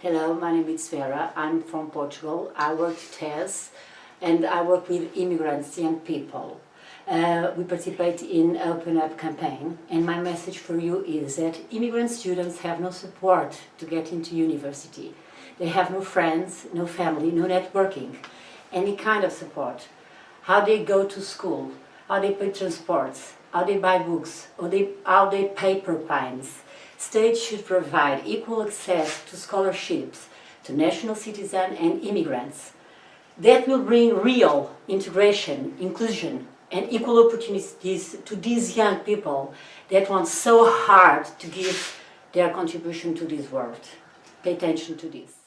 Hello, my name is Vera. I'm from Portugal. I work at TES and I work with immigrants, young people. Uh, we participate in Open Up campaign and my message for you is that immigrant students have no support to get into university. They have no friends, no family, no networking, any kind of support. How they go to school, how they pay transports, how they buy books, how they, how they pay propinas. States should provide equal access to scholarships to national citizens and immigrants. That will bring real integration, inclusion and equal opportunities to these young people that want so hard to give their contribution to this world. Pay attention to this.